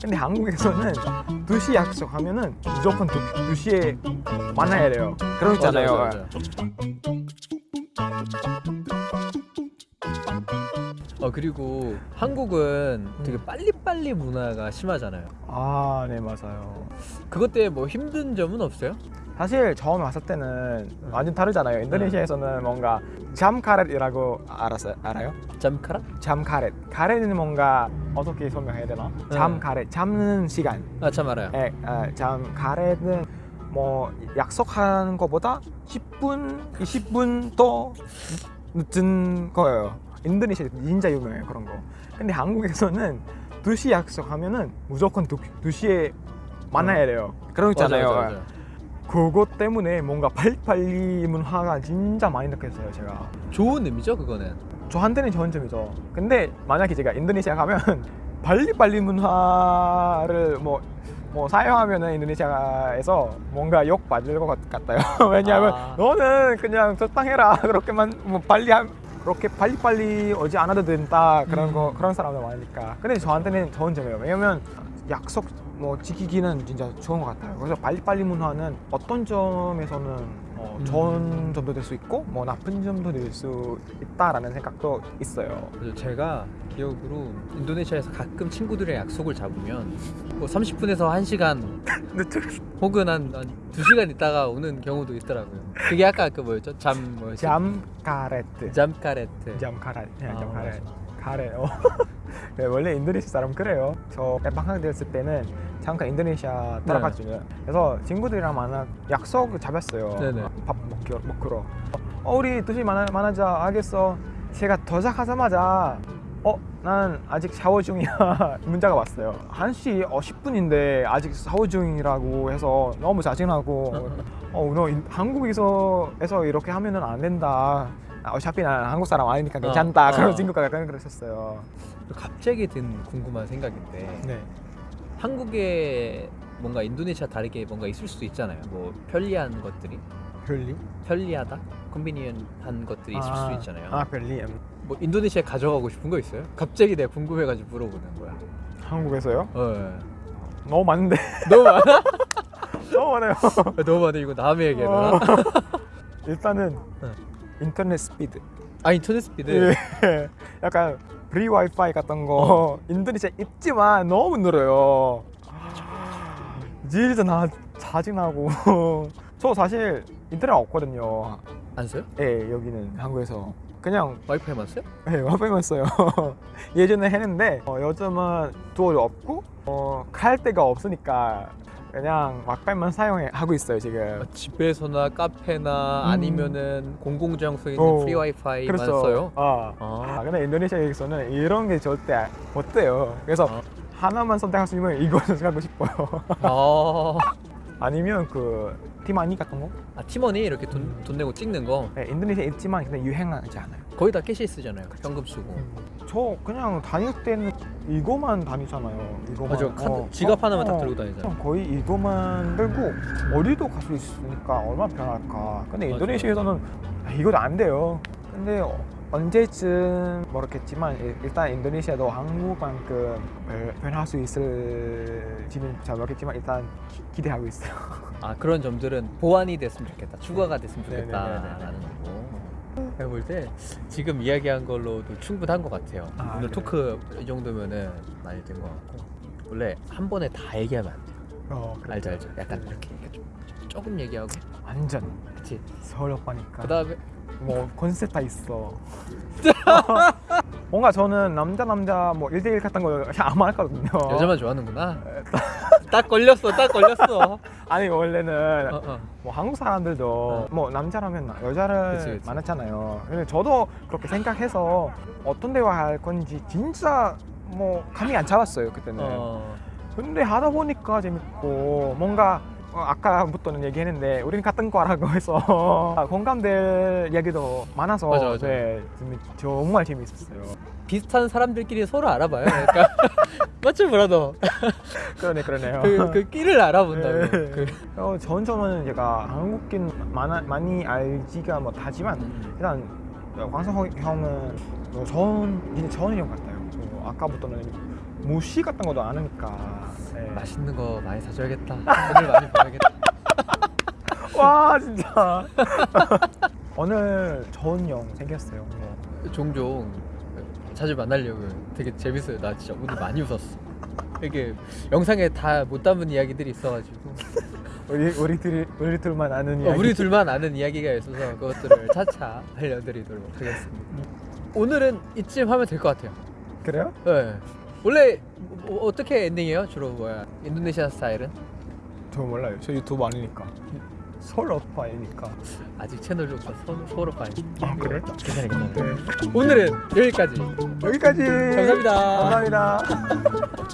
근데 한국에서는 2시 약속 하면은 무조건 2, 2시에 만나야 돼요 그런 거 있잖아요 맞아. 어 그리고 한국은 되게 빨리빨리 문화가 심하잖아요. 아, 네 맞아요. 그것 때문에 뭐 힘든 점은 없어요? 사실 처음 왔을 때는 완전 다르잖아요. 인도네시아에서는 뭔가 잠카렛이라고 알았어요? 알아요? 잠카라? 잠카렛. 카렛은 뭔가 어떻게 설명해야 되나? 네. 잠카렛. 잠는 시간. 아참 알아요. 예, 아, 잠카렛은 뭐 약속한 것보다 10분, 20분 더 늦은 거예요. 인도네시아 진짜 유명해요 그런 거. 근데 한국에서는 2시 약속하면은 무조건 2, 2시에 만나야 돼요. 그런 거 있잖아요. 맞아, 맞아, 맞아. 그것 때문에 뭔가 빨리빨리 문화가 진짜 많이 느꼈어요 제가 좋은 의미죠 그거는. 저한테는 좋은 점이죠. 근데 만약에 제가 인도네시아 가면 빨리빨리 문화를 뭐, 뭐 사용하면은 인도네시아에서 뭔가 욕 받을 것 같- 같아요. 왜냐하면 아. 너는 그냥 적당해라. 그렇게만 뭐 빨리 함 그렇게 빨리빨리 오지 않아도 된다. 그런 음. 거 그런 사람들 많으니까. 근데 저한테는 좋은 점이에요. 왜냐면 약속 뭐 지키기는 진짜 좋은 것 같아요 그래서 빨리빨리 문화는 어떤 점에서는 어, 음. 좋은 점도 될 수 있고 뭐 나쁜 점도 될 수 있다라는 생각도 있어요 그래서 제가 기억으로 인도네시아에서 가끔 친구들의 약속을 잡으면 뭐 30분에서 1시간 혹은 한, 한 2시간 있다가 오는 경우도 있더라고요. 그게 아까 그 뭐였죠? 잠 뭐였지? 잠카레트 잠카레트. 잠카레 네, 아, 잠카레 맞 어. 네, 원래 인도네시아 사람 그래요. 저 방학 됐을 때는 잠깐 인도네시아 들어갔거든요. 그래서 친구들이랑 만나 약속 잡았어요. 네네. 밥 먹기로, 먹기로. 어 우리 두시 만나, 만나자. 알겠어. 제가 도착하자마자 어? 난 아직 샤워 중이야. 문자가 왔어요. 1시 어, 10분인데 아직 샤워 중이라고 해서 너무 짜증나고 어, 너 인- 한국에서 에서 이렇게 하면 은 안 된다 아, 어차피 난 한국 사람 아니니까 괜찮다 어, 그런 어. 친구가 약간 그랬었어요 갑자기 든 궁금한 생각인데 네 한국에 뭔가 인도네시아 다르게 뭔가 있을 수도 있잖아요. 뭐 편리한 것들이 별리? 편리하다, 컨비니언한 것들이 있을 수도 있잖아요. 아 별리 음. 뭐 인도네시아 가져가고 싶은 거 있어요? 갑자기 내가 궁금해가지고 물어보는 거야. 한국에서요? 어. 너무 많은데 너무 많아? 너무 많아요 너무 많아. 이거 다음에 얘기해라. 어. 일단은 네. 인터넷 스피드 아 인터넷 스피드. 예. 약간 free 와이파이 같은 거 인도네시아 있지만 너무 느려요. 진짜 나 짜증나고. 저 사실 인터넷 없거든요. 안 써요? 예, 여기는 한국에서 그냥 와이파이만 써요? 예, 와이파이만 써요. 예전에 했는데 어, 요즘은 돈 없고 어, 갈 데가 없으니까 그냥 와이파이만 사용하고 있어요 지금. 아, 집에서나 카페나 음. 아니면은 공공장소에 있는 어, free 와이파이만 그래서 써요? 아, 아. 아, 근데 인도네시아에서는 이런 게 절대 못 돼요. 그래서 아. 하나만 선택할 수 있으면 이거 선택하고 싶어요. 아, 아니면 그 티머니 같은 거? 아 티머니 이렇게 돈, 돈 내고 찍는 거 네, 인도네시아 있지만 근데 유행하지 않아요. 거의 다 cash 쓰잖아요. 현금 쓰고. 저 그냥 다닐 때는 이거만 다니잖아요. 이거만. 맞아, 카드, 지갑 하나만 딱 들고 다니잖아. 거의 이거만 들고 어디도 갈 수 있으니까 얼마나 편할까. 근데 맞아. 인도네시아에서는 아, 이것도 안 돼요. 근데 어, 언제쯤 모르겠지만 일- 일단 인도네시아도 한국만큼 별- 변할 수 있을지는 잘 모르겠지만 일단 기- 기대하고 있어요. 아 그런 점들은 보완이 됐으면 좋겠다. 추가가 됐으면 네네네네. 좋겠다라는 거고. 제가 볼 때 지금 이야기한 걸로도 충분한 것 같아요. 아, 오늘 그래요? 토크 이 정도면은 많이 된 것 같고 원래 한 번에 다 얘기하면 안 돼요. 어, 그래. 알죠 알죠. 약간 이렇게, 이렇게 좀 조금 얘기하고 완전 그치. 서울 오빠니까. 그 다음에 뭐 컨셉 다 있어. 뭔가 저는 남자 남자 뭐 1대1 같은 거 아무 안 했거든요. 여자만 좋아하는구나. 딱 걸렸어, 딱 걸렸어. 아니 원래는 어, 어. 뭐 한국 사람들도 어. 뭐 남자라면 여자를 그치, 그치. 많았잖아요. 근데 저도 그렇게 생각해서 어떤 대화 할 건지 진짜 뭐 감이 안 잡았어요 그때는. 어. 근데 하다 보니까 재밌고 뭔가 어, 아까부터는 얘기했는데 우리는 같은 과라고 해서 공감될 이야기도 많아서 맞아, 맞아. 네, 정말 재밌었어요. 비슷한 사람들끼리 서로 알아봐요. 그러니까 맞지 브라더. 그러네 그러네요. 그, 그 끼를 알아본다고. 네. 그, 어, 전 저는 제가 한국인 많아, 많이 알지가 못하지만 음. 일단 광석 형은 뭐 저는 형 같아요. 뭐 아까부터는 무시 같은 것도 안 하니까 네. 맛있는 거 많이 사줘야겠다. 돈을 많이 벌어야겠다. 와 진짜 오늘 좋은 영 생겼어요 종종 자주 만나려고 되게 재밌어요. 나 진짜 오늘 많이 웃었어. 이게 영상에 다 못 담은 이야기들이 있어가지고 우리 우리 둘이 우리 둘만 아는 어, 이야기 우리 둘만 아는 이야기가 있어서 그것들을 차차 알려드리도록 하겠습니다. 오늘은 이쯤 하면 될 것 같아요. 그래요? 네. 원래 뭐, 어떻게 엔딩이에요? 주로 뭐야? 인도네시아 스타일은? 저 몰라요 저 유튜브 아니니까 서울 오빠이니까 아직 채널 조사 서울 오빠 아, 그래? 괜찮아 괜찮아. 네. 오늘은 여기까지. 여기까지 감사합니다. 감사합니다